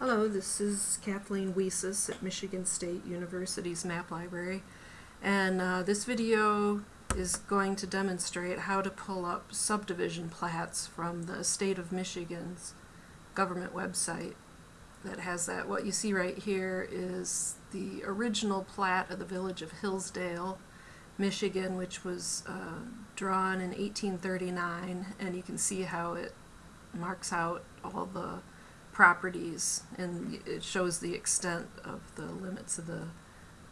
Hello, this is Kathleen Weessies at Michigan State University's Map Library and uh, this video is going to demonstrate how to pull up subdivision plats from the state of Michigan's government website that has that. What you see right here is the original plat of the village of Hillsdale, Michigan, which was uh, drawn in 1839 and you can see how it marks out all the properties and it shows the extent of the limits of the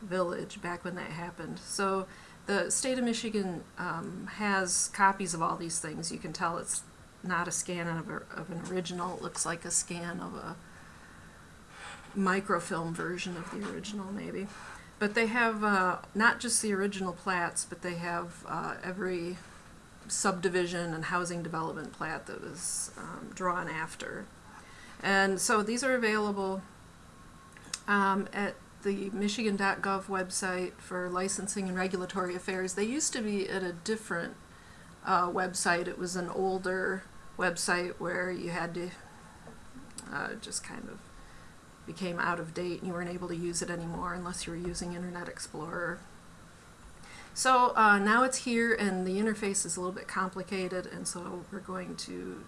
village back when that happened. So the state of Michigan um, has copies of all these things. You can tell it's not a scan of, a, of an original. It looks like a scan of a microfilm version of the original maybe. But they have uh, not just the original plats, but they have uh, every subdivision and housing development plat that was um, drawn after. And so these are available um, at the Michigan.gov website for licensing and regulatory affairs. They used to be at a different uh, website. It was an older website where you had to uh, just kind of became out of date and you weren't able to use it anymore unless you were using Internet Explorer. So uh, now it's here and the interface is a little bit complicated and so we're going to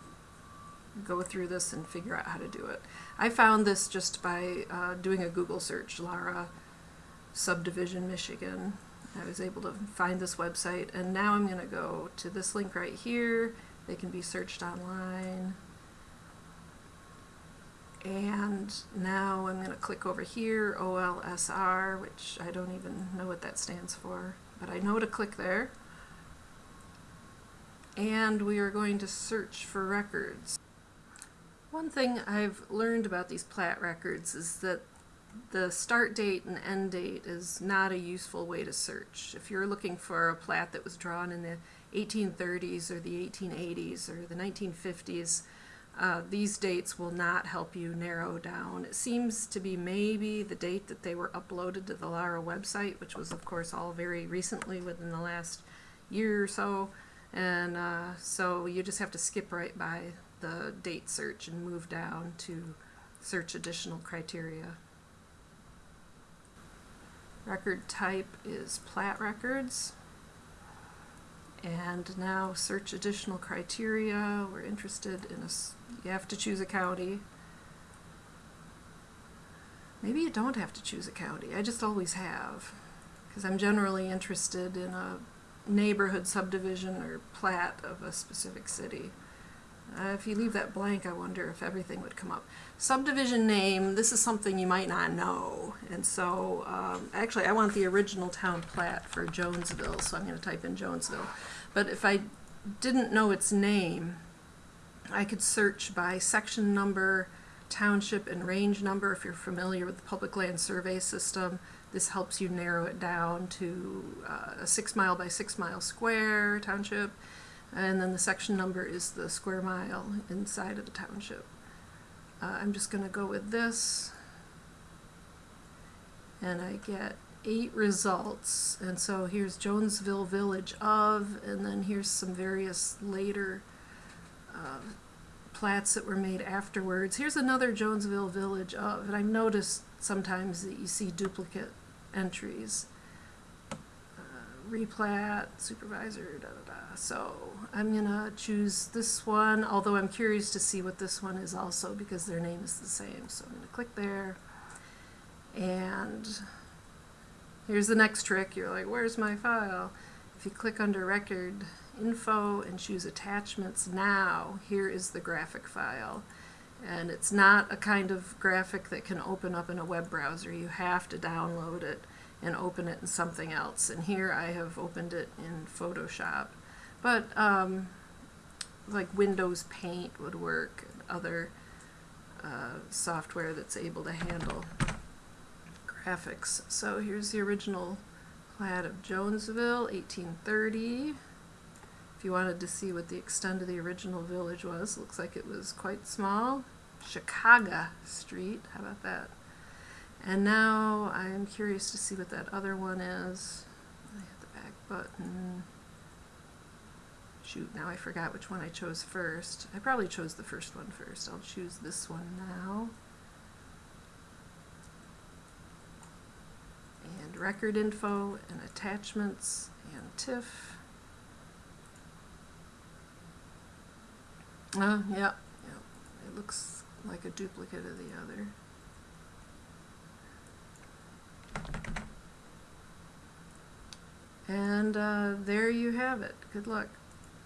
go through this and figure out how to do it. I found this just by uh, doing a Google search, Lara Subdivision Michigan. I was able to find this website and now I'm going to go to this link right here. They can be searched online. And now I'm going to click over here, OLSR, which I don't even know what that stands for, but I know to click there. And we are going to search for records. One thing I've learned about these plat records is that the start date and end date is not a useful way to search. If you're looking for a plat that was drawn in the 1830s or the 1880s or the 1950s, uh, these dates will not help you narrow down. It seems to be maybe the date that they were uploaded to the Lara website, which was of course all very recently within the last year or so. And uh, so you just have to skip right by the date search and move down to search additional criteria. Record type is plat records. And now search additional criteria. We're interested in a, you have to choose a county. Maybe you don't have to choose a county. I just always have. Because I'm generally interested in a neighborhood subdivision or plat of a specific city. Uh, if you leave that blank, I wonder if everything would come up. Subdivision name, this is something you might not know. And so, um, actually, I want the original town plat for Jonesville, so I'm going to type in Jonesville. But if I didn't know its name, I could search by section number, township, and range number. If you're familiar with the public land survey system, this helps you narrow it down to uh, a six mile by six mile square township and then the section number is the square mile inside of the township. Uh, I'm just going to go with this and I get eight results and so here's Jonesville Village of and then here's some various later uh, plats that were made afterwards. Here's another Jonesville Village of and I've noticed sometimes that you see duplicate entries. Replat, supervisor, da da da. So I'm gonna choose this one, although I'm curious to see what this one is also because their name is the same. So I'm gonna click there and here's the next trick. You're like, where's my file? If you click under record info and choose attachments now, here is the graphic file. And it's not a kind of graphic that can open up in a web browser. You have to download it and open it in something else. And here I have opened it in Photoshop. But um, like Windows Paint would work, other uh, software that's able to handle graphics. So here's the original plat of Jonesville, 1830. If you wanted to see what the extent of the original village was, looks like it was quite small. Chicago Street, how about that? And now I'm curious to see what that other one is. I have the back button. Shoot, now I forgot which one I chose first. I probably chose the first one first. I'll choose this one now. And record info and attachments and TIFF. Uh, yeah. Yeah. It looks like a duplicate of the other. And uh, there you have it. Good luck.